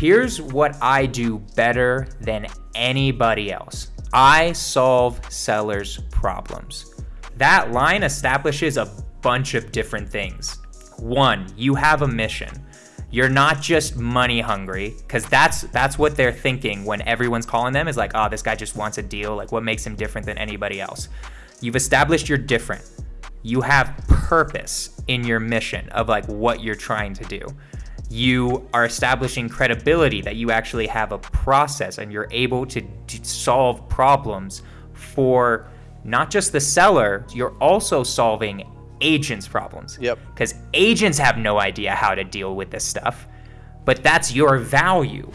Here's what I do better than anybody else I solve sellers' problems. That line establishes a bunch of different things. One, you have a mission. You're not just money hungry, because that's that's what they're thinking when everyone's calling them is like, oh, this guy just wants a deal. Like, what makes him different than anybody else? You've established you're different. You have purpose in your mission of like what you're trying to do. You are establishing credibility that you actually have a process and you're able to, to solve problems for not just the seller, you're also solving agents' problems. Yep. Because agents have no idea how to deal with this stuff, but that's your value.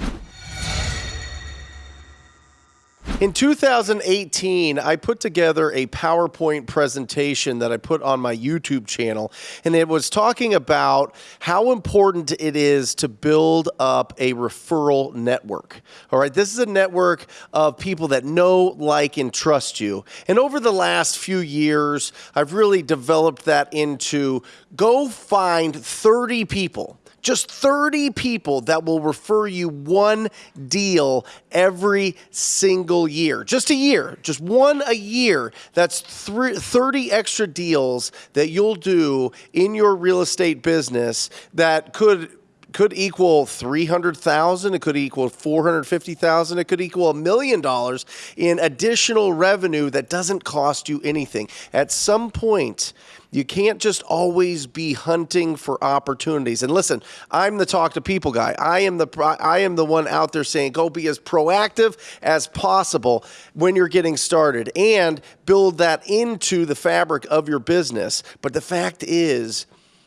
In 2018, I put together a PowerPoint presentation that I put on my YouTube channel, and it was talking about how important it is to build up a referral network. All right, this is a network of people that know, like, and trust you. And over the last few years, I've really developed that into go find 30 people just 30 people that will refer you one deal every single year. Just a year, just one a year. That's 30 extra deals that you'll do in your real estate business that could could equal 300,000, it could equal 450,000, it could equal a million dollars in additional revenue that doesn't cost you anything. At some point, you can't just always be hunting for opportunities. And listen, I'm the talk to people guy. I am the I am the one out there saying go be as proactive as possible when you're getting started and build that into the fabric of your business. But the fact is,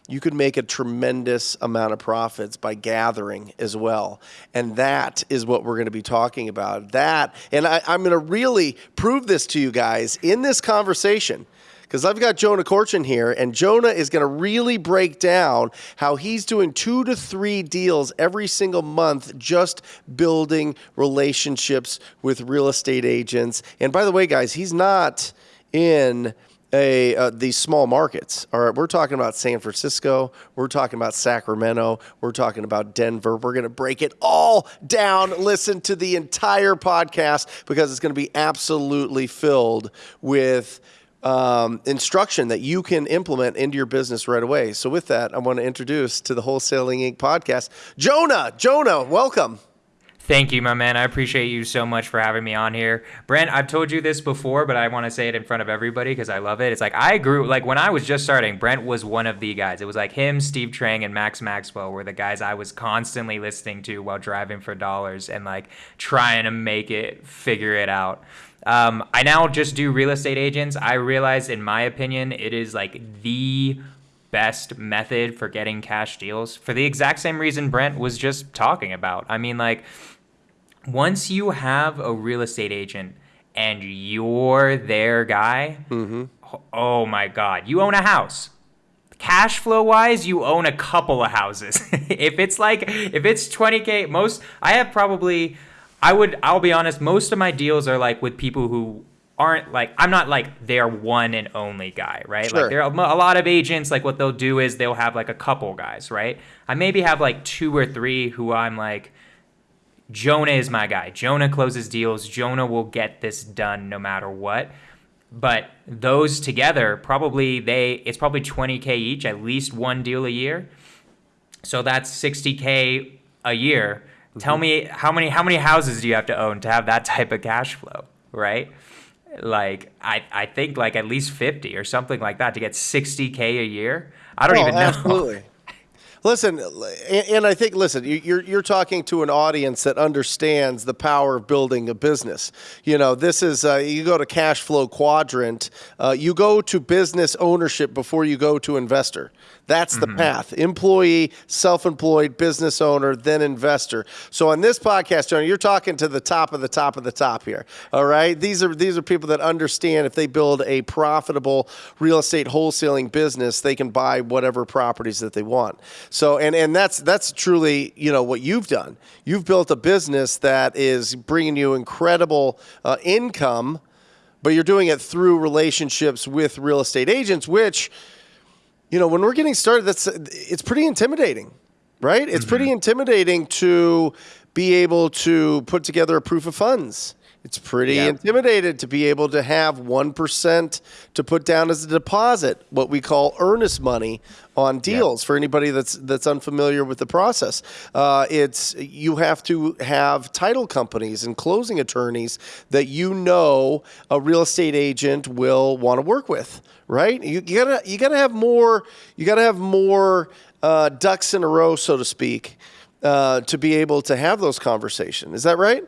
you could make a tremendous amount of profits by gathering as well. And that is what we're going to be talking about. That, and I, am going to really prove this to you guys in this conversation because I've got Jonah Corchin here, and Jonah is going to really break down how he's doing two to three deals every single month, just building relationships with real estate agents. And by the way, guys, he's not in a uh, these small markets. All right, we're talking about San Francisco, we're talking about Sacramento, we're talking about Denver. We're going to break it all down. Listen to the entire podcast because it's going to be absolutely filled with um, instruction that you can implement into your business right away. So, with that, I want to introduce to the Wholesaling Inc. podcast, Jonah. Jonah, welcome. Thank you, my man. I appreciate you so much for having me on here. Brent, I've told you this before, but I want to say it in front of everybody because I love it. It's like I grew, like when I was just starting, Brent was one of the guys. It was like him, Steve Trang, and Max Maxwell were the guys I was constantly listening to while driving for dollars and like trying to make it, figure it out. Um, I now just do real estate agents. I realize, in my opinion, it is like the best method for getting cash deals for the exact same reason Brent was just talking about. I mean, like, once you have a real estate agent and you're their guy, mm-hmm. oh my God, you own a house. Cash flow wise, you own a couple of houses. if it's like, if it's 20K, most, I have probably I would I'll be honest, most of my deals are like with people who aren't like I'm not like their one and only guy, right? Sure. Like there are a lot of agents like what they'll do is they'll have like a couple guys, right? I maybe have like two or three who I'm like Jonah is my guy. Jonah closes deals. Jonah will get this done no matter what. But those together probably they it's probably 20k each, at least one deal a year. So that's 60k a year Tell mm-hmm. me how many how many houses do you have to own to have that type of cash flow, right? Like I I think like at least 50 or something like that to get 60k a year. I don't oh, even know. Absolutely. Listen, and I think listen, you're you're talking to an audience that understands the power of building a business. You know, this is uh, you go to cash flow quadrant, uh, you go to business ownership before you go to investor. That's the mm-hmm. path. Employee, self-employed, business owner, then investor. So on this podcast, Tony, you're talking to the top of the top of the top here. All right. These are these are people that understand if they build a profitable real estate wholesaling business, they can buy whatever properties that they want. So and and that's that's truly you know what you've done. You've built a business that is bringing you incredible uh, income, but you're doing it through relationships with real estate agents, which you know, when we're getting started, that's it's pretty intimidating, right? It's mm-hmm. pretty intimidating to be able to put together a proof of funds. It's pretty Yep. intimidated to be able to have 1% to put down as a deposit, what we call earnest money on deals for anybody that's that's unfamiliar with the process. Uh, it's you have to have title companies and closing attorneys that you know a real estate agent will want to work with, right? You, you gotta you gotta have more you gotta have more uh, ducks in a row, so to speak, uh, to be able to have those conversations. Is that right?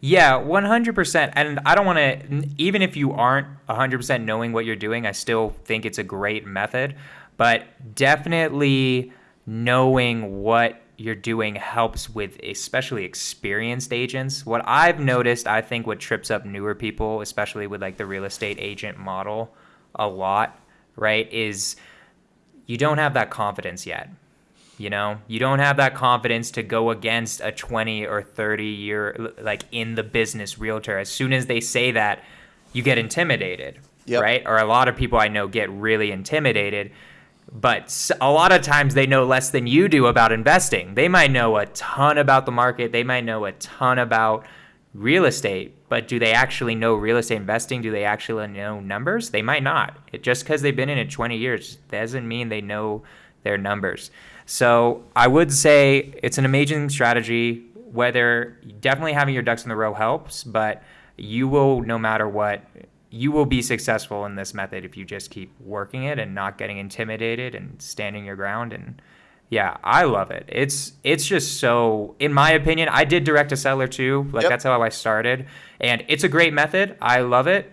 Yeah, 100%. And I don't want to, even if you aren't 100% knowing what you're doing, I still think it's a great method. But definitely knowing what you're doing helps with especially experienced agents. What I've noticed, I think what trips up newer people, especially with like the real estate agent model a lot, right, is you don't have that confidence yet. You know, you don't have that confidence to go against a 20 or 30 year, like in the business realtor. As soon as they say that, you get intimidated, Yep. right? Or a lot of people I know get really intimidated. But a lot of times they know less than you do about investing. They might know a ton about the market, they might know a ton about real estate, but do they actually know real estate investing? Do they actually know numbers? They might not. It, just because they've been in it 20 years doesn't mean they know their numbers. So I would say it's an amazing strategy. Whether definitely having your ducks in the row helps, but you will, no matter what, you will be successful in this method if you just keep working it and not getting intimidated and standing your ground and yeah, I love it. It's it's just so in my opinion, I did direct a seller too. Like Yep. that's how I started. And it's a great method. I love it.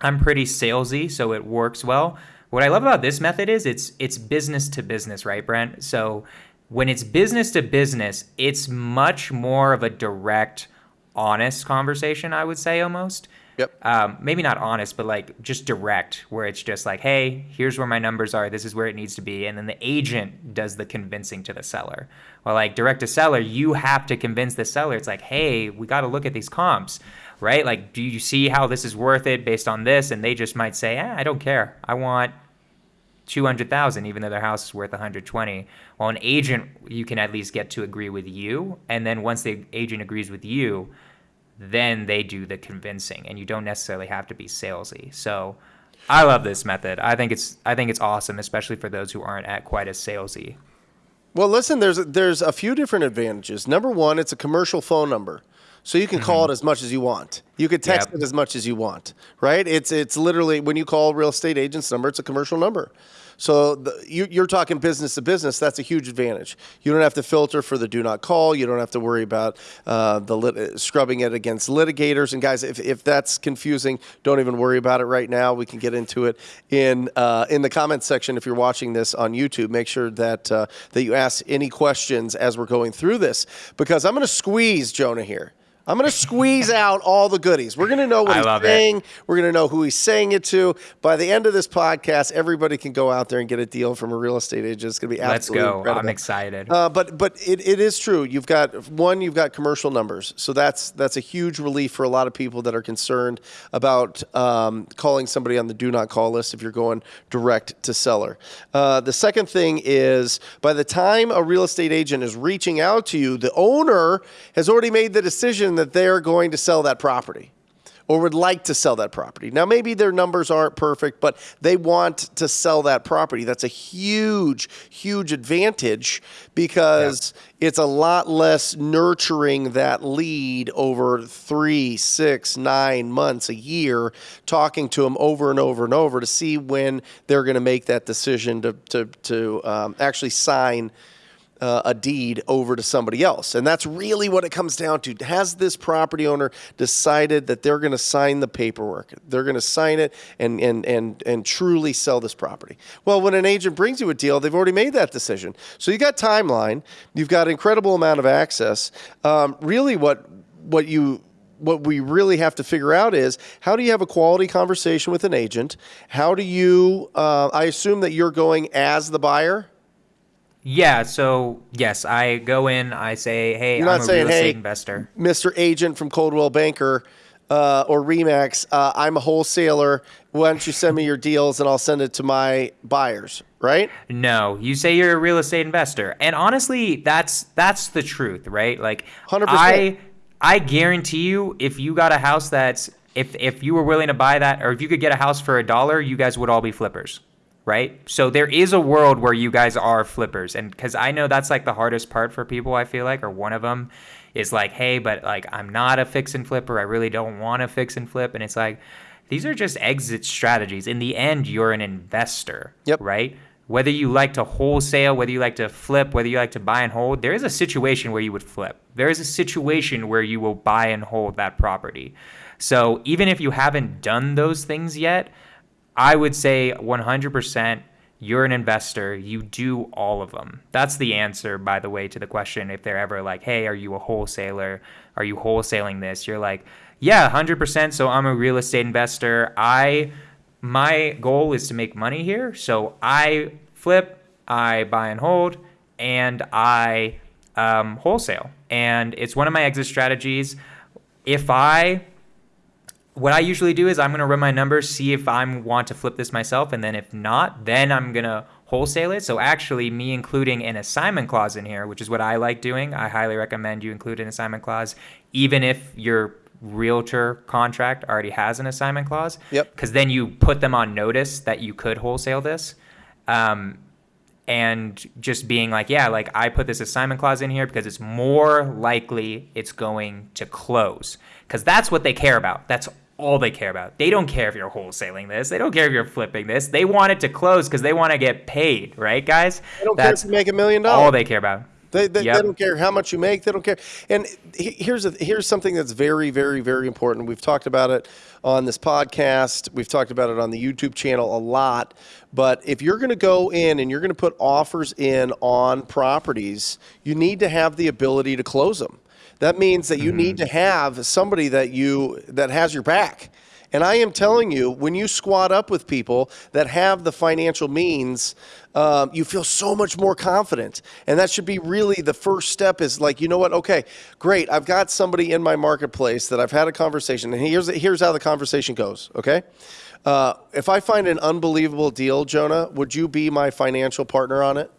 I'm pretty salesy, so it works well. What I love about this method is it's it's business to business, right, Brent? So when it's business to business, it's much more of a direct, honest conversation, I would say almost. Yep. Um, maybe not honest, but like just direct, where it's just like, hey, here's where my numbers are. This is where it needs to be. And then the agent does the convincing to the seller. Well, like direct to seller, you have to convince the seller. It's like, hey, we got to look at these comps, right? Like, do you see how this is worth it based on this? And they just might say, eh, I don't care. I want 200,000 even though their house is worth 120. Well, an agent you can at least get to agree with you, and then once the agent agrees with you, then they do the convincing and you don't necessarily have to be salesy. So, I love this method. I think it's I think it's awesome especially for those who aren't at quite as salesy. Well, listen, there's there's a few different advantages. Number one, it's a commercial phone number. So you can call it as much as you want. You could text Yep. it as much as you want, right? It's it's literally when you call a real estate agent's number, it's a commercial number. So the, you, you're talking business to business. That's a huge advantage. You don't have to filter for the do not call. You don't have to worry about uh, the lit- scrubbing it against litigators. And guys, if, if that's confusing, don't even worry about it right now. We can get into it in uh, in the comments section. If you're watching this on YouTube, make sure that uh, that you ask any questions as we're going through this because I'm going to squeeze Jonah here. I'm going to squeeze out all the goodies. We're going to know what he's love it. saying. We're going to know who he's saying it to. By the end of this podcast, everybody can go out there and get a deal from a real estate agent. It's going to be absolutely Let's go. incredible. I'm excited. Uh, but but it, it is true. You've got one. You've got commercial numbers, so that's that's a huge relief for a lot of people that are concerned about um, calling somebody on the do not call list if you're going direct to seller. Uh, the second thing is by the time a real estate agent is reaching out to you, the owner has already made the decision that they're going to sell that property or would like to sell that property. Now, maybe their numbers aren't perfect, but they want to sell that property. That's a huge, huge advantage because it's a lot less nurturing that lead over three, six, nine months, a year, talking to them over and over and over to see when they're going to make that decision to, to, to um, actually sign uh, a deed over to somebody else. And that's really what it comes down to. Has this property owner decided that they're going to sign the paperwork? They're going to sign it and, and, and, and truly sell this property. Well, when an agent brings you a deal, they've already made that decision. So you got timeline, you've got incredible amount of access. Um, really, what what you what we really have to figure out is how do you have a quality conversation with an agent? How do you? Uh, I assume that you're going as the buyer. Yeah, so yes, I go in, I say, "Hey, You're I'm not a saying, real estate "Hey, investor." Mr. Agent from Coldwell Banker, uh, or Remax, uh, I'm a wholesaler. Why don't you send me your deals and I'll send it to my buyers, right? No, you say you're a real estate investor, and honestly, that's that's the truth, right? Like, 100%. I I guarantee you, if you got a house that's if if you were willing to buy that, or if you could get a house for a dollar, you guys would all be flippers, right? So there is a world where you guys are flippers, and because I know that's like the hardest part for people, I feel like, or one of them is like, hey, but like I'm not a fix and flipper. I really don't want to fix and flip, and it's like these are just exit strategies. In the end, you're an investor, Yep. right? Whether you like to wholesale, whether you like to flip, whether you like to buy and hold, there is a situation where you would flip. There is a situation where you will buy and hold that property. So even if you haven't done those things yet, I would say 100% you're an investor. You do all of them. That's the answer, by the way, to the question. If they're ever like, hey, are you a wholesaler? Are you wholesaling this? You're like, yeah, 100%. So I'm a real estate investor. I my goal is to make money here. So I flip, I buy and hold, and I um, wholesale. And it's one of my exit strategies. If I what I usually do is I'm going to run my numbers, see if I want to flip this myself, and then if not, then I'm going to wholesale it. So actually, me including an assignment clause in here, which is what I like doing, I highly recommend you include an assignment clause, even if your realtor contract already has an assignment clause. Yep. Because then you put them on notice that you could wholesale this. Um, and just being like, yeah, like I put this assignment clause in here because it's more likely it's going to close. Because that's what they care about. That's all they care about. They don't care if you're wholesaling this. They don't care if you're flipping this. They want it to close because they want to get paid, right, guys? They don't that's care if you make a million dollars. all they care about. They, they, Yep. they don't care how much you make. They don't care. And here's a, here's something that's very, very, very important. We've talked about it on this podcast. We've talked about it on the YouTube channel a lot. But if you're going to go in and you're going to put offers in on properties, you need to have the ability to close them. That means that you need to have somebody that you that has your back. And I am telling you, when you squat up with people that have the financial means, um, you feel so much more confident. And that should be really the first step is like, you know what? Okay, great. I've got somebody in my marketplace that I've had a conversation. And here's, here's how the conversation goes, okay? Uh, if I find an unbelievable deal, Jonah, would you be my financial partner on it?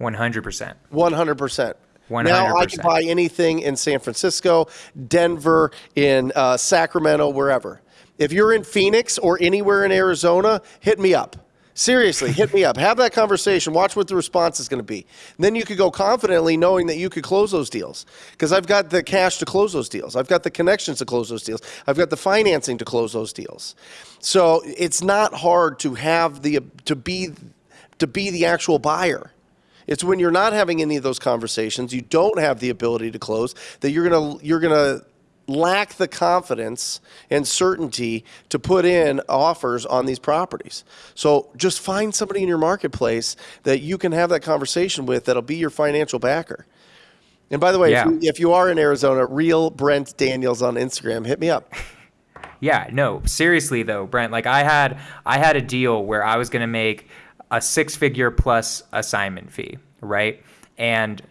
100%. 100%. Now I can buy anything in San Francisco, Denver, in uh, Sacramento, wherever. If you're in Phoenix or anywhere in Arizona, hit me up. Seriously, hit me up. Have that conversation. Watch what the response is going to be. And then you could go confidently knowing that you could close those deals because I've got the cash to close those deals. I've got the connections to close those deals. I've got the financing to close those deals. So it's not hard to have the to be to be the actual buyer. It's when you're not having any of those conversations, you don't have the ability to close, that you're gonna you're gonna lack the confidence and certainty to put in offers on these properties. So just find somebody in your marketplace that you can have that conversation with that'll be your financial backer. And by the way, Yeah. if, you, if you are in Arizona, real Brent Daniels on Instagram, hit me up. Yeah, no, seriously though, Brent, like I had I had a deal where I was going to make a six-figure plus assignment fee, right? And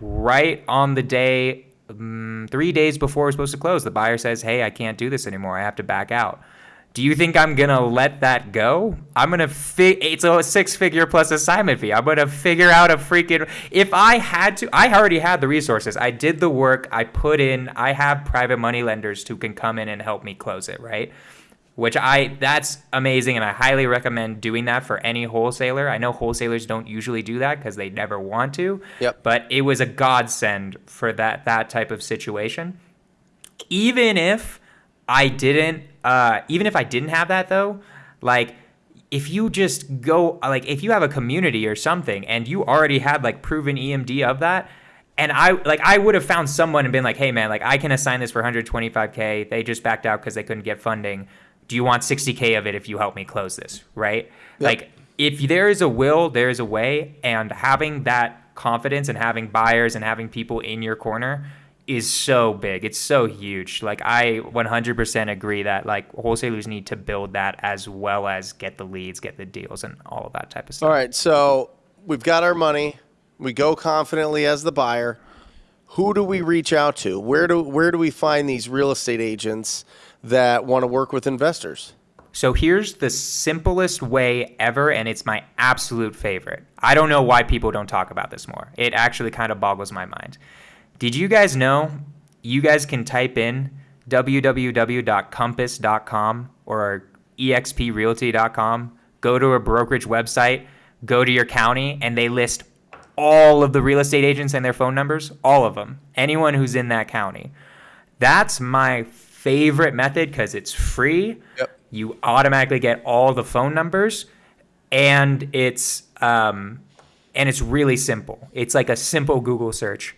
right on the day um, 3 days before we're supposed to close, the buyer says, "Hey, I can't do this anymore. I have to back out." Do you think I'm gonna let that go? I'm gonna fi- it's a six figure plus assignment fee. I'm gonna figure out a freaking if I had to I already had the resources. I did the work, I put in, I have private money lenders who can come in and help me close it, right? Which I that's amazing and I highly recommend doing that for any wholesaler. I know wholesalers don't usually do that because they never want to. Yep. But it was a godsend for that that type of situation even if I didn't, uh, even if I didn't have that though, like if you just go, like if you have a community or something and you already had like proven EMD of that, and I like I would have found someone and been like, hey man, like I can assign this for 125k. They just backed out because they couldn't get funding. Do you want 60k of it if you help me close this? Right? Like if there is a will, there is a way, and having that confidence and having buyers and having people in your corner is so big. It's so huge. Like I 100% agree that like wholesalers need to build that as well as get the leads, get the deals, and all of that type of stuff. All right, so we've got our money. We go confidently as the buyer. Who do we reach out to? Where do where do we find these real estate agents that want to work with investors? So here's the simplest way ever, and it's my absolute favorite. I don't know why people don't talk about this more. It actually kind of boggles my mind. Did you guys know you guys can type in www.compass.com or exprealty.com, go to a brokerage website, go to your county, and they list all of the real estate agents and their phone numbers, all of them, anyone who's in that county. That's my favorite method because it's free. Yep. You automatically get all the phone numbers, and it's um, and it's really simple. It's like a simple Google search.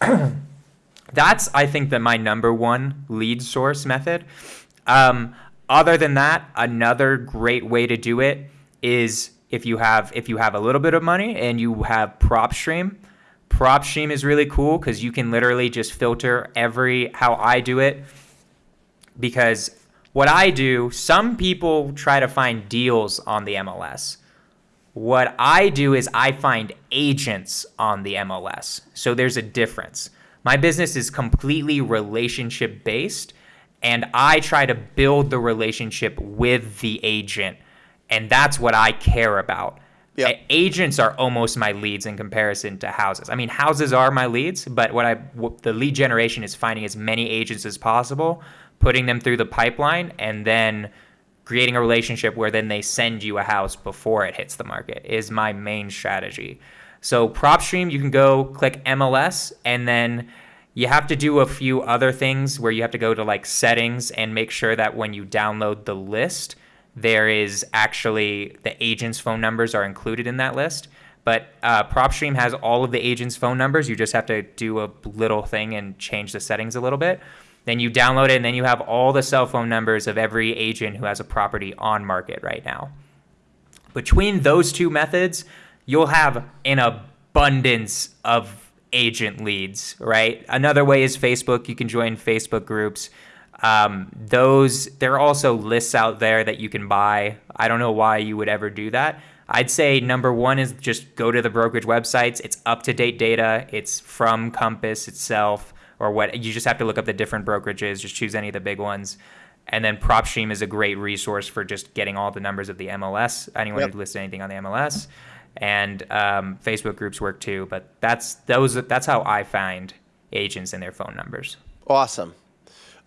That's I think that my number one lead source method. Um, other than that, another great way to do it is if you have if you have a little bit of money and you have PropStream. PropStream is really cool because you can literally just filter every how I do it. Because what I do, some people try to find deals on the MLS. What I do is I find agents on the MLS. So there's a difference. My business is completely relationship based, and I try to build the relationship with the agent. And that's what I care about. Yep. Agents are almost my leads in comparison to houses. I mean, houses are my leads, but what I what the lead generation is finding as many agents as possible, putting them through the pipeline, and then creating a relationship where then they send you a house before it hits the market is my main strategy. So PropStream, you can go click MLS and then you have to do a few other things where you have to go to like settings and make sure that when you download the list, there is actually the agent's phone numbers are included in that list. But uh, PropStream has all of the agent's phone numbers. You just have to do a little thing and change the settings a little bit. Then you download it, and then you have all the cell phone numbers of every agent who has a property on market right now. Between those two methods, you'll have an abundance of agent leads, right? Another way is Facebook. You can join Facebook groups. Um, those there are also lists out there that you can buy. I don't know why you would ever do that. I'd say number one is just go to the brokerage websites. It's up to date data. It's from Compass itself or what. You just have to look up the different brokerages. Just choose any of the big ones. And then PropStream is a great resource for just getting all the numbers of the MLS. Anyone Yep. who lists anything on the MLS, and um, Facebook groups work too. But that's those. That's how I find agents and their phone numbers. Awesome.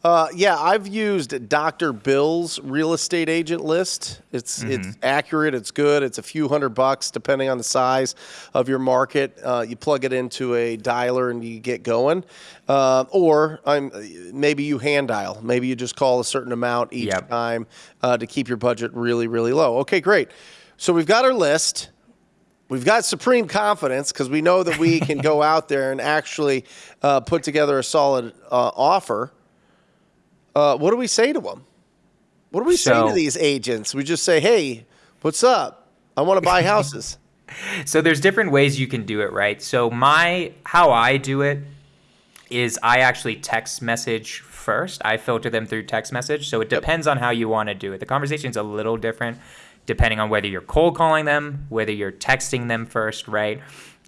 Uh, yeah, I've used Dr. Bill's real estate agent list. It's it's accurate. It's good. It's a few hundred bucks depending on the size of your market. Uh, you plug it into a dialer and you get going. Uh, or I'm maybe you hand dial. Maybe you just call a certain amount each Yep. time uh, to keep your budget really really low. Okay, great. So we've got our list. We've got supreme confidence because we know that we can go out there and actually uh, put together a solid uh, offer. Uh, what do we say to them? What do we say to these agents? We just say, "Hey, what's up? I want to buy houses." So there's different ways you can do it, right? So my how I do it is I actually text message first. I filter them through text message. So it depends on how you want to do it. The conversation is a little different depending on whether you're cold calling them, whether you're texting them first, right?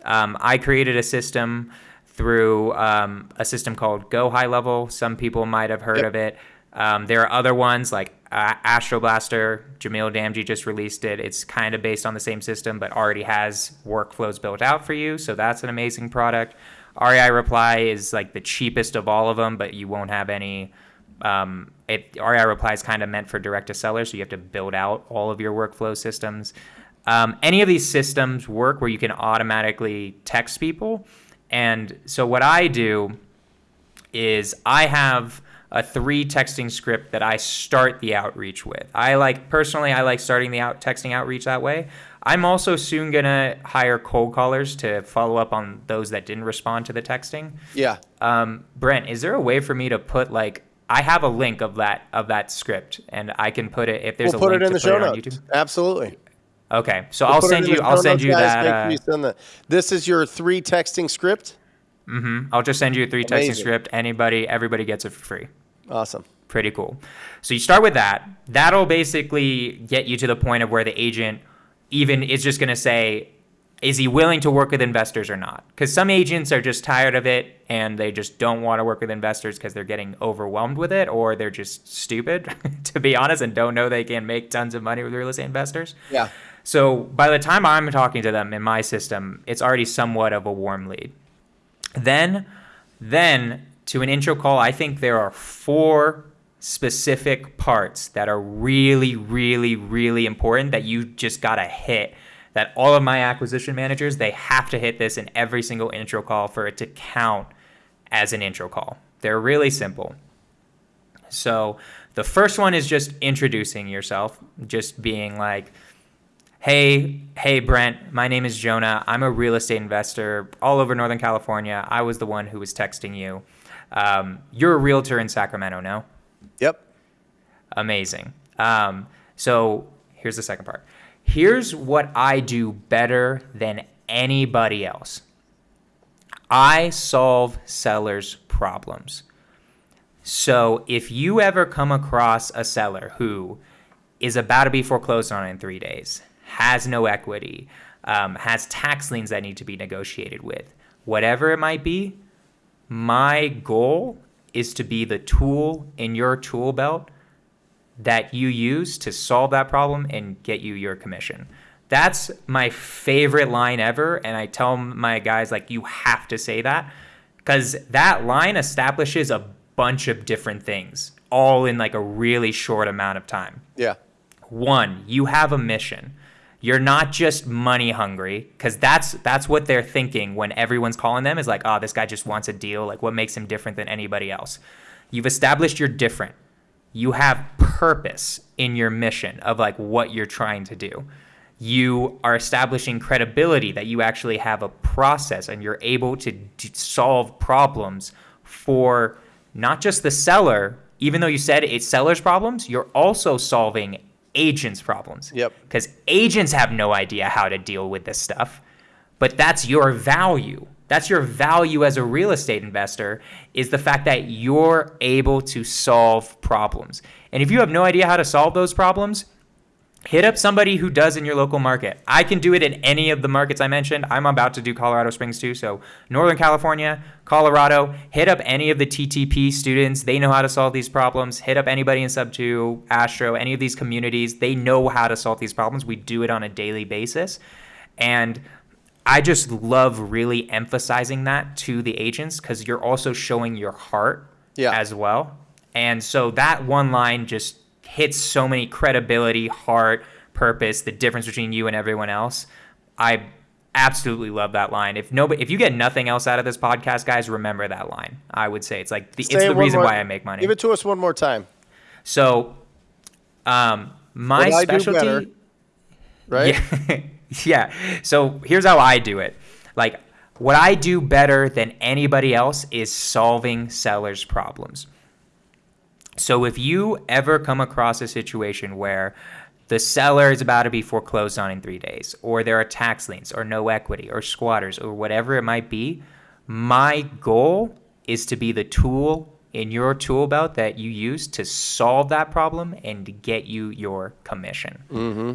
Um, I created a system through um, a system called Go High Level. Some people might have heard Yep. of it. Um, there are other ones like uh, Astroblaster. Jamil Damji just released it. It's kind of based on the same system, but already has workflows built out for you. So that's an amazing product. REI Reply is like the cheapest of all of them, but you won't have any. Um, it, REI Reply is kind of meant for direct to seller, so you have to build out all of your workflow systems. Um, any of these systems work where you can automatically text people. And so what I do is I have a three texting script that I start the outreach with. I like personally I like starting the out texting outreach that way. I'm also soon gonna hire cold callers to follow up on those that didn't respond to the texting. yeah. Um, Brent, is there a way for me to put like I have a link of that of that script and I can put it if there's We'll a put link it in to the put show it on notes. YouTube. Absolutely. Okay, so We'll I'll send you I'll send you guys. that. Make Uh, sure you send This is your three texting script. Mm-hmm. I'll just send you a three texting script. Anybody, everybody gets it for free. Awesome. Pretty cool. So you start with that. That'll basically get you to the point of where the agent even is just going to say, is he willing to work with investors or not? Because some agents are just tired of it and they just don't want to work with investors because they're getting overwhelmed with it or they're just stupid, to be honest, and don't know they can make tons of money with real estate investors. Yeah. So by the time I'm talking to them in my system, it's already somewhat of a warm lead. Then, then to an intro call, I think there are four specific parts that are really, really, really important that you just gotta hit that all of my acquisition managers they have to hit this in every single intro call for it to count as an intro call. They're really simple. So the first one is just introducing yourself, just being like, "Hey, hey Brent, my name is Jonah. I'm a real estate investor all over Northern California. I was the one who was texting you. Um, you're a realtor in Sacramento, no? Yep. Amazing. Um, so here's the second part here's what I do better than anybody else I solve sellers' problems. So if you ever come across a seller who is about to be foreclosed on in three days, has no equity, um, has tax liens that need to be negotiated with, whatever it might be, my goal is to be the tool in your tool belt that you use to solve that problem and get you your commission. That's my favorite line ever. And I tell my guys, like, you have to say that because that line establishes a bunch of different things all in like a really short amount of time. Yeah. One, you have a mission. You're not just money hungry because that's that's what they're thinking when everyone's calling them is like, oh, this guy just wants a deal. Like, what makes him different than anybody else? You've established you're different you have purpose in your mission of like what you're trying to do. You are establishing credibility that you actually have a process and you're able to d- solve problems for not just the seller, even though you said it's seller's problems, you're also solving agents' problems. Yep. Because agents have no idea how to deal with this stuff, but that's your value. That's your value as a real estate investor is the fact that you're able to solve problems. And if you have no idea how to solve those problems, hit up somebody who does in your local market. I can do it in any of the markets I mentioned. I'm about to do Colorado Springs too. So, Northern California, Colorado, hit up any of the TTP students. They know how to solve these problems. Hit up anybody in Sub 2, Astro, any of these communities. They know how to solve these problems. We do it on a daily basis. And I just love really emphasizing that to the agents because you're also showing your heart yeah. as well. And so that one line just hits so many credibility, heart, purpose, the difference between you and everyone else. I absolutely love that line. If nobody, if you get nothing else out of this podcast, guys, remember that line. I would say it's like the, it's the reason more, why I make money. Give it to us one more time. So, um, my what specialty, better, right? Yeah. yeah. So here's how I do it. Like what I do better than anybody else is solving sellers' problems. So if you ever come across a situation where the seller is about to be foreclosed on in three days, or there are tax liens, or no equity, or squatters, or whatever it might be, my goal is to be the tool in your tool belt that you use to solve that problem and to get you your commission. Mm-hmm.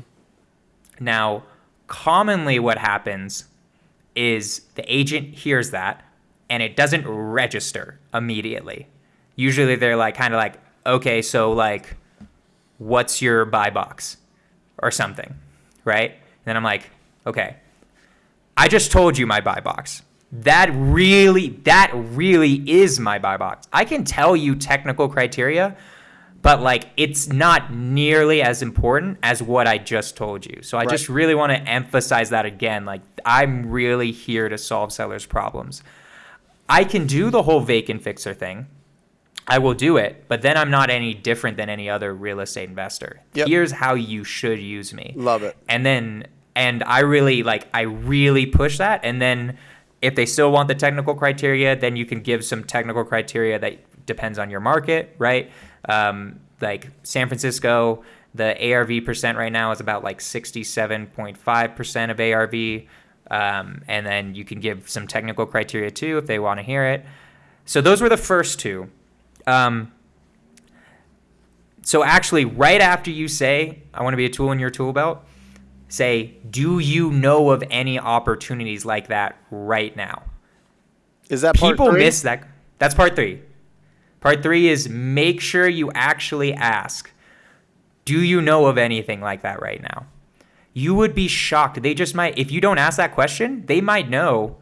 Now, commonly what happens is the agent hears that and it doesn't register immediately. Usually they're like kind of like, okay, so like, what's your buy box or something, right? And then I'm like, okay, I just told you my buy box. That really, that really is my buy box. I can tell you technical criteria, but like it's not nearly as important as what I just told you. So I right. just really want to emphasize that again. Like I'm really here to solve sellers' problems. I can do the whole vacant fixer thing. I will do it, but then I'm not any different than any other real estate investor. Yep. Here's how you should use me. Love it. And then and I really like I really push that and then if they still want the technical criteria, then you can give some technical criteria that depends on your market, right? Um, like San Francisco, the ARV percent right now is about like 67.5% of ARV. Um, and then you can give some technical criteria too if they want to hear it. So those were the first two. Um, so actually, right after you say, I want to be a tool in your tool belt, say, do you know of any opportunities like that right now? Is that part People three? miss that. That's part three. Part three is make sure you actually ask, do you know of anything like that right now? You would be shocked. They just might, if you don't ask that question, they might know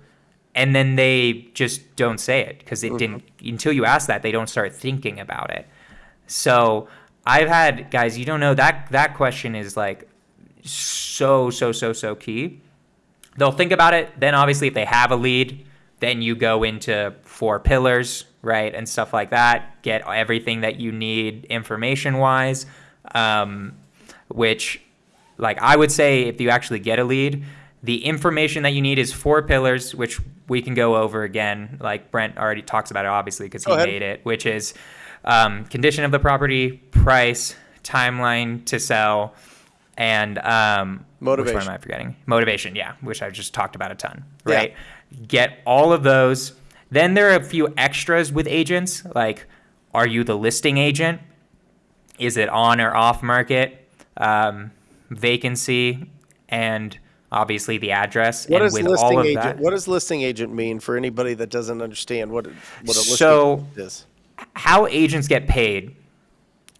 and then they just don't say it because it didn't, until you ask that, they don't start thinking about it. So I've had guys, you don't know that that question is like so so so so key. They'll think about it. Then obviously, if they have a lead, then you go into four pillars, right, and stuff like that. Get everything that you need information wise, um, which, like I would say, if you actually get a lead. The information that you need is four pillars, which we can go over again. Like Brent already talks about it, obviously, because he made it, which is um, condition of the property, price, timeline to sell, and um, Which Motivation. one am I forgetting? Motivation, yeah, which I just talked about a ton, right? Get all of those. Then there are a few extras with agents, like are you the listing agent? Is it on or off market? Um, vacancy, and obviously the address. What and does with listing all of agent? that, What does listing agent mean for anybody that doesn't understand what it- what a listing So- is? how agents get paid,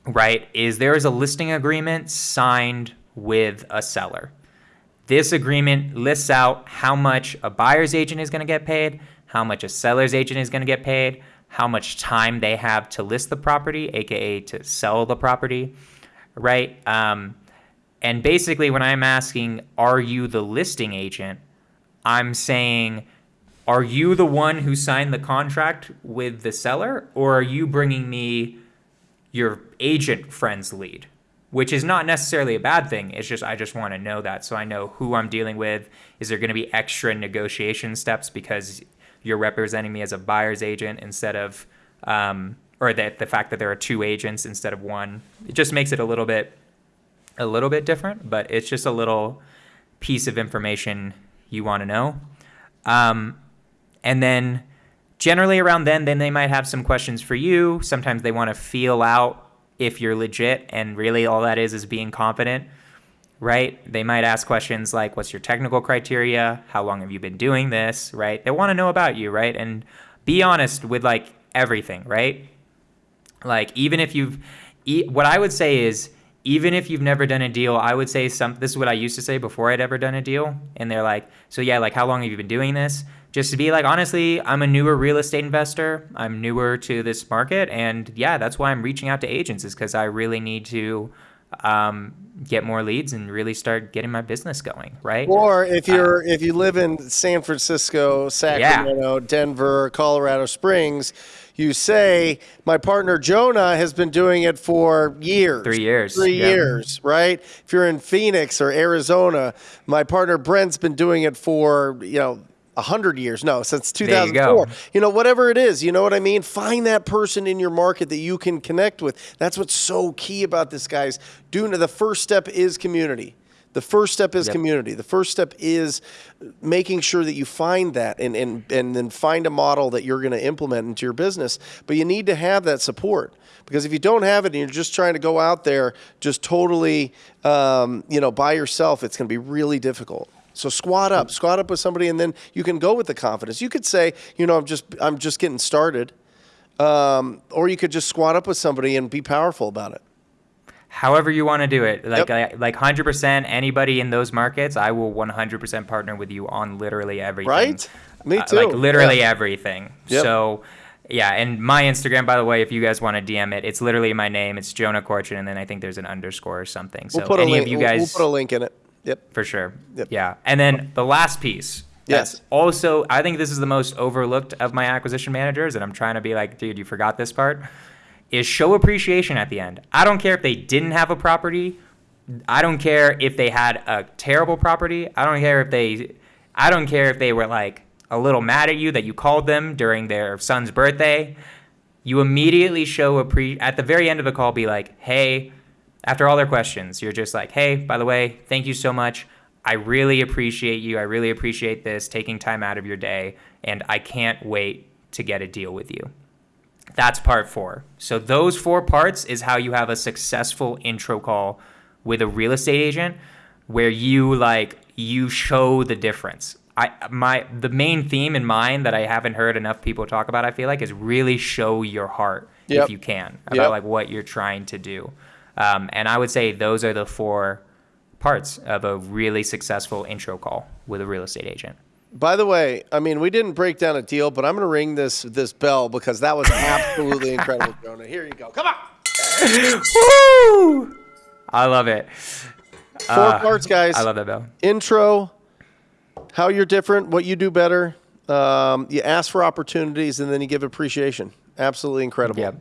right, is there is a listing agreement signed with a seller. This agreement lists out how much a buyer's agent is going to get paid, how much a seller's agent is going to get paid, how much time they have to list the property, aka to sell the property, right? Um, and basically, when I'm asking, are you the listing agent? I'm saying, are you the one who signed the contract with the seller, or are you bringing me your agent friend's lead? Which is not necessarily a bad thing. It's just I just want to know that so I know who I'm dealing with. Is there going to be extra negotiation steps because you're representing me as a buyer's agent instead of, um, or that the fact that there are two agents instead of one? It just makes it a little bit a little bit different, but it's just a little piece of information you want to know. Um, and then generally around then, then they might have some questions for you. Sometimes they want to feel out if you're legit, and really all that is is being confident, right? They might ask questions like, "What's your technical criteria? How long have you been doing this?" Right? They want to know about you, right? And be honest with like everything, right? Like even if you've, what I would say is even if you've never done a deal, I would say some. This is what I used to say before I'd ever done a deal, and they're like, "So yeah, like how long have you been doing this?" Just to be like, honestly, I'm a newer real estate investor. I'm newer to this market, and yeah, that's why I'm reaching out to agents is because I really need to um, get more leads and really start getting my business going, right? Or if you're if you live in San Francisco, Sacramento, Denver, Colorado Springs, you say my partner Jonah has been doing it for years. Three years, Three yeah. years, right? If you're in Phoenix or Arizona, my partner Brent's been doing it for, you know, a hundred years. No, since you 2004. go. You know, whatever it is, you know what I mean? Find that person in your market that you can connect with. That's what's so key about this, guys. Doing the first step is community. The first step is Yep. community. The first step is making sure that you find that and, and, and then find a model that you're going to implement into your business. But you need to have that support because if you don't have it and you're just trying to go out there just totally, um, you know, by yourself, it's going to be really difficult. So squat up, squat up with somebody, and then you can go with the confidence. You could say, you know, I'm just, I'm just getting started, um, or you could just squat up with somebody and be powerful about it. However you want to do it like Yep. I, like 100% anybody in those markets i will 100% partner with you on literally everything Right? Me Uh, too. like literally Yeah. everything Yep. so yeah and my instagram by the way if you guys want to dm it it's literally my name it's jonah corchin and then i think there's an underscore or something so We'll put a any link. of you we'll- guys we'll, put a link in it. Yep. for sure. Yep. Yeah. And then the last piece. Yes. Also, I think this is the most overlooked of my acquisition managers, and I'm trying to be like, dude, you forgot this part. Is show appreciation at the end. I don't care if they didn't have a property. I don't care if they had a terrible property. I don't care if they. I don't care if they were like a little mad at you that you called them during their son's birthday. You immediately show a pre at the very end of the call. Be like, hey, after all their questions, you're just like, hey, by the way, thank you so much. I really appreciate you. I really appreciate this, taking time out of your day, and I can't wait to get a deal with you. That's part four. So, those four parts is how you have a successful intro call with a real estate agent. where you like you show the difference. I my the main theme in mind that I haven't heard enough people talk about. I feel like is really show your heart Yep. if you can about Yep. like what you're trying to do. Um, and I would say those are the four parts of a really successful intro call with a real estate agent. By the way, I mean we didn't break down a deal, but I'm going to ring this this bell because that was absolutely incredible, Jonah. Here you go. Come on. Woo! I love it. Four parts, guys. I love that bell. Intro, how you're different, what you do better. Um, you ask for opportunities, and then you give appreciation. Absolutely incredible. Yep.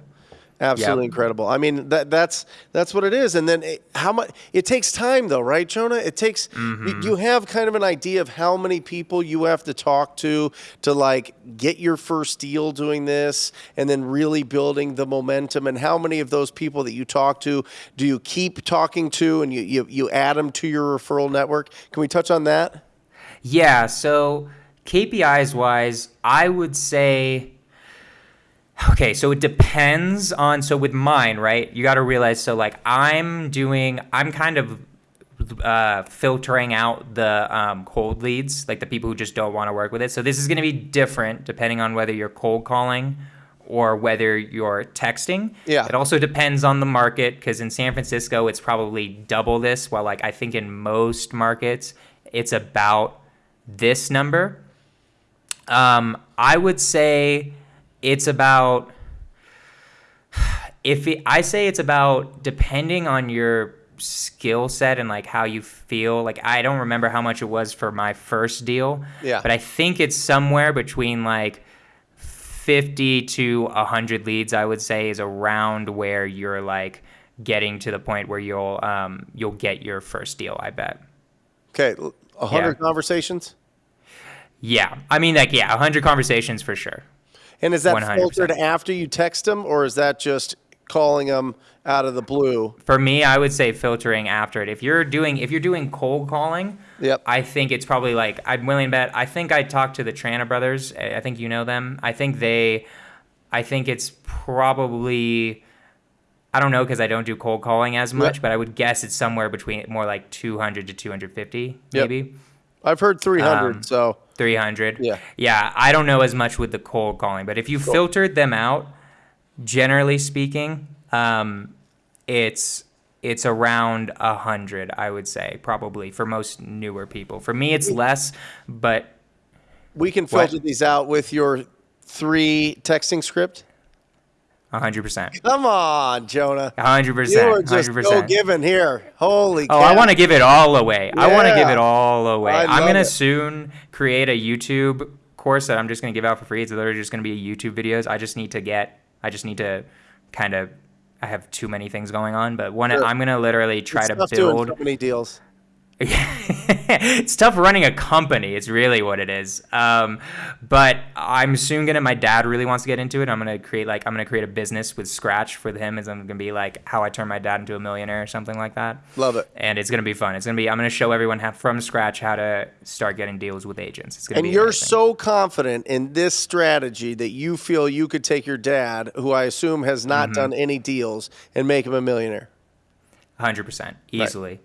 Absolutely Yep. incredible. I mean, that that's that's what it is. And then it, how much it takes time, though, right, Jonah? It takes Mm-hmm. you, you have kind of an idea of how many people you have to talk to to like get your first deal doing this, and then really building the momentum. And how many of those people that you talk to do you keep talking to, and you you, you add them to your referral network? Can we touch on that? Yeah, so KPIs wise, I would say okay, so it depends on so with mine, right? You got to realize so like I'm doing I'm kind of uh, filtering out the um, cold leads, like the people who just don't want to work with it. So this is going to be different depending on whether you're cold calling or whether you're texting. Yeah. It also depends on the market because in San Francisco it's probably double this, while like I think in most markets it's about this number. Um, I would say it's about if it, I say it's about depending on your skill set and like how you feel. Like I don't remember how much it was for my first deal, Yeah. but I think it's somewhere between like 50 to 100 leads I would say is around where you're like getting to the point where you'll um you'll get your first deal, I bet. Okay, a hundred Yeah. conversations. Yeah. I mean like yeah, 100 conversations for sure. And is that 100%. filtered after you text them, or is that just calling them out of the blue? For me, I would say filtering after it. If you're doing if you're doing cold calling, Yep. I think it's probably like I'm willing to bet. I think I talked to the Trana brothers. I think you know them. I think they. I think it's probably. I don't know because I don't do cold calling as much, but I would guess it's somewhere between more like 200 to 250, Yep. maybe I've heard 300, Um, so 300. Yeah. Yeah, I don't know as much with the cold calling, but if you filtered them out, generally speaking, um, it's it's around a hundred, I would say, probably for most newer people. For me, it's less, but we can What? filter these out with your three texting script. Hundred percent, Come on, Jonah. hundred You percent, are hundred just no percent. giving here. Holy Oh, cow. I want to give it all away. I want to give it all away. I I'm gonna it. soon create a YouTube course that I'm just gonna give out for free. It's literally just gonna be YouTube videos. I just need to get. I just need to kind of. I have too many things going on, but one Sure. I'm gonna literally try It's to build. so many deals. it's tough running a company. It's really what it is. Um, but I'm soon gonna. My dad really wants to get into it. I'm gonna create like I'm gonna create a business with Scratch for him. Is I'm gonna be like how I turn my dad into a millionaire or something like that. Love it. And it's gonna be fun. It's gonna be. I'm gonna show everyone how, from scratch how to start getting deals with agents. It's gonna And be. you're amazing. so confident in this strategy that you feel you could take your dad, who I assume has not Mm-hmm. done any deals, and make him a millionaire. Hundred percent, easily. Yeah.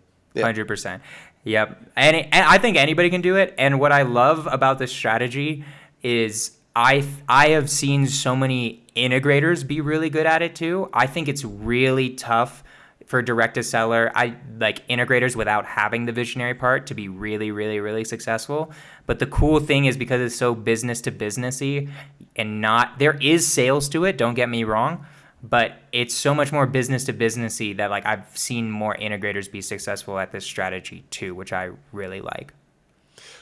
Hundred percent. Yep. And, it- and I think anybody can do it. And what I love about this strategy is I I have seen so many integrators be really good at it too. I think it's really tough for direct to seller. I like integrators without having the visionary part to be really, really, really successful. But the cool thing is because it's so business to businessy and not there is sales to it, don't get me wrong but it's so much more business to businessy that like I've seen more integrators be successful at this strategy too, which I really like.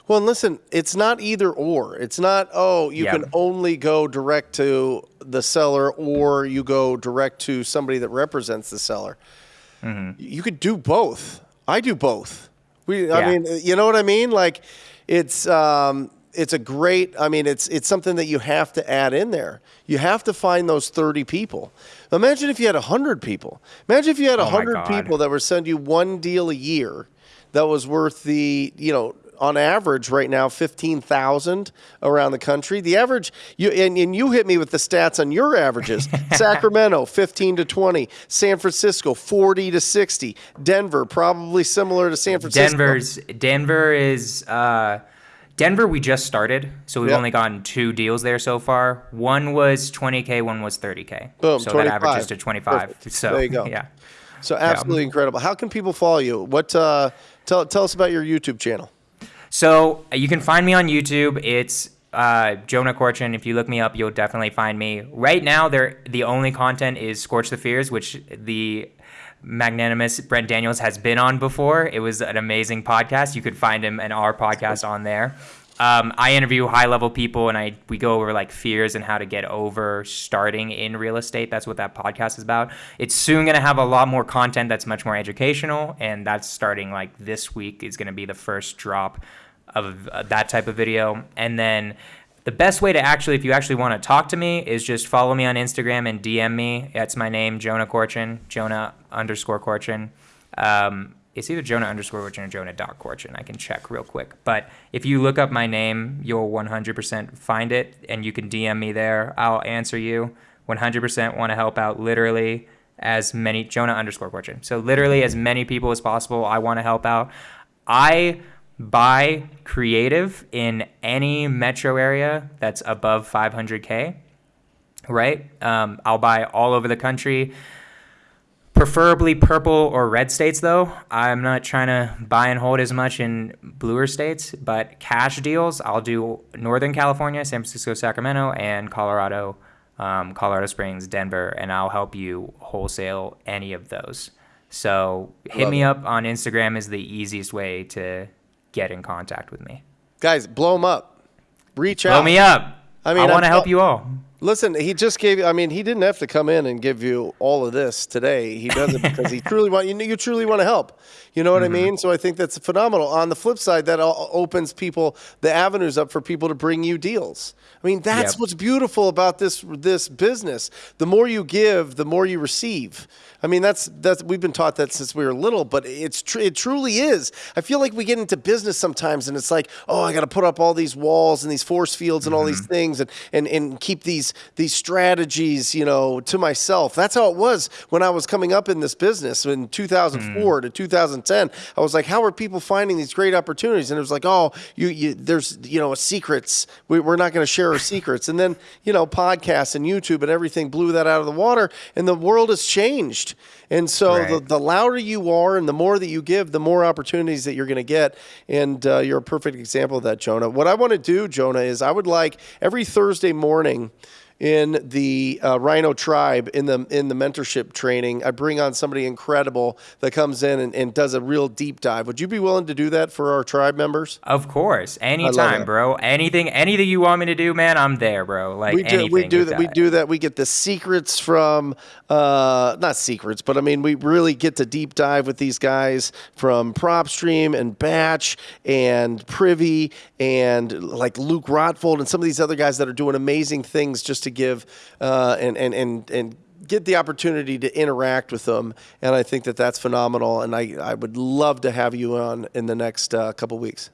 Well, and listen, it's not either or. It's not, oh, you Yeah. can only go direct to the seller or you go direct to somebody that represents the seller. Mm-hmm. You could do both. I do both. We, I mean, you know what I mean? Like, it's um, it's a great. I mean, it's it's something that you have to add in there. You have to find those thirty people. Imagine if you had hundred people. Imagine if you had Oh hundred God. people that would send you one deal a year that was worth the you know on average right now 15,000 around the country. The average, you and, and you hit me with the stats on your averages. Sacramento 15 to 20, San Francisco 40 to 60, Denver probably similar to San Francisco. Denver's Denver is uh, Denver. We just started, so we've Yep. only gotten two deals there so far. One was 20k, one was 30k. Boom, so 25. that averages to 25. Perfect. So There you go. yeah. So absolutely incredible. How can people follow you? What uh, tell tell us about your YouTube channel. So uh, you can find me on YouTube. It's uh, Jonah Corchin. If you look me up, you'll definitely find me. Right now, there the only content is Scorch the Fears, which the magnanimous Brent Daniels has been on before. It was an amazing podcast. You could find him and our podcast on there. Um, I interview high level people and I we go over like fears and how to get over starting in real estate. That's what that podcast is about. It's soon going to have a lot more content that's much more educational, and that's starting like this week is going to be the first drop of uh, that type of video. And then the best way to actually, if you actually want to talk to me, is just follow me on Instagram and DM me. That's my name, Jonah Corchin, Jonah underscore Corchin. Um, it's either Jonah underscore Corchin or Jonah dot Corchin. I can check real quick. But if you look up my name, you'll 100% find it, and you can DM me there. I'll answer you. 100% want to help out literally as many Jonah underscore Corchin. So literally as many people as possible. I want to help out. I buy creative in any metro area that's above 500k. Right? Um, I'll buy all over the country. Preferably purple or red states, though. I'm not trying to buy and hold as much in bluer states, but cash deals, I'll do Northern California, San Francisco, Sacramento, and Colorado, um, Colorado Springs, Denver, and I'll help you wholesale any of those. So hit Love me it. up on Instagram is the easiest way to get in contact with me. Guys, blow him up. Reach Blow out. Blow me up. I mean, I want to help you all. Listen, he just gave. I mean, he didn't have to come in and give you all of this today. He does it because he truly want you. You truly want to help. You know what Mm-hmm. I mean? So I think that's phenomenal. On the flip side, that opens people the avenues up for people to bring you deals. I mean, that's Yep. what's beautiful about this this business. The more you give, the more you receive. I mean, that's that's we've been taught that since we were little, but it's tr- it truly is. I feel like we get into business sometimes, and it's like, oh, I got to put up all these walls and these force fields and all these mm-hmm. things, and and and keep these these strategies, you know, to myself. That's how it was when I was coming up in this business in hmm. 2004 to 2010. I was like, how are people finding these great opportunities? And it was like, oh, you, you there's you know secrets. We, we're not going to share our secrets. And then you know podcasts and YouTube and everything blew that out of the water, and the world has changed. And so the, the louder you are and the more that you give, the more opportunities that you're going to get. And uh, you're a perfect example of that, Jonah. What I want to do, Jonah, is I would like every Thursday morning in the uh, Rhino Tribe in the in the mentorship training, I bring on somebody incredible that comes in and, and does a real deep dive. Would you be willing to do that for our tribe members? Of course, anytime, bro. Anything, anything you want me to do, man, I'm there, bro. Like we do we do with that we do that we get the secrets from uh not secrets but i mean we really get to deep dive with these guys from propstream and batch and privy and like luke rotfold and some of these other guys that are doing amazing things just to give uh and and and and get the opportunity to interact with them and i think that that's phenomenal and i i would love to have you on in the next uh, couple weeks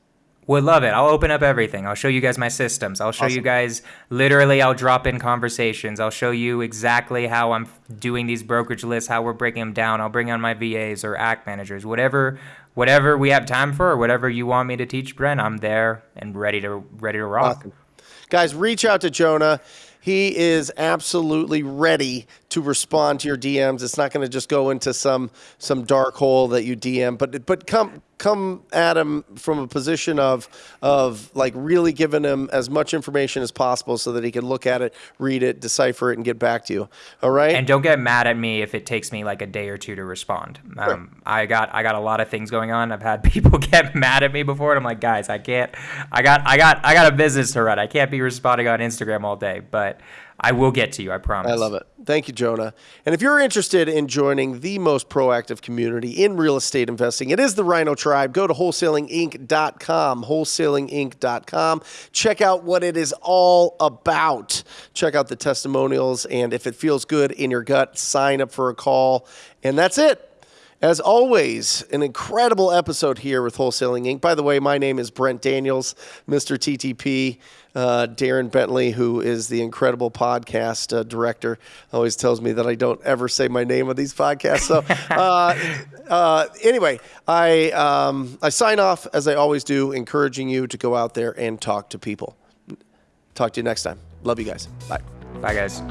Would love it. I'll open up everything. I'll show you guys my systems. I'll show you guys literally. I'll drop in conversations. I'll show you exactly how I'm doing these brokerage lists, how we're breaking them down. I'll bring on my VAs or act managers, whatever, whatever we have time for, or whatever you want me to teach, Brent. I'm there and ready to ready to rock. Awesome. Guys, reach out to Jonah. He is absolutely ready to respond to your DMs. It's not going to just go into some some dark hole that you DM, but but come come at him from a position of of like really giving him as much information as possible so that he can look at it, read it, decipher it, and get back to you. All right. And don't get mad at me if it takes me like a day or two to respond. Um, I got I got a lot of things going on. I've had people get mad at me before, and I'm like, guys, I can't. I got I got I got a business to run. I can't be responding on Instagram all day, but I will get to you. I promise. I love it. Thank you, Jonah. And if you're interested in joining the most proactive community in real estate investing, it is the Rhino Tribe. Go to wholesalinginc.com, wholesalinginc.com. Check out what it is all about. Check out the testimonials. And if it feels good in your gut, sign up for a call. And that's it. As always, an incredible episode here with Wholesaling Inc. By the way, my name is Brent Daniels, Mr. TTP. Uh, Darren Bentley, who is the incredible podcast uh, director, always tells me that I don't ever say my name on these podcasts. So, uh, uh, anyway, I um, I sign off as I always do, encouraging you to go out there and talk to people. Talk to you next time. Love you guys. Bye. Bye, guys.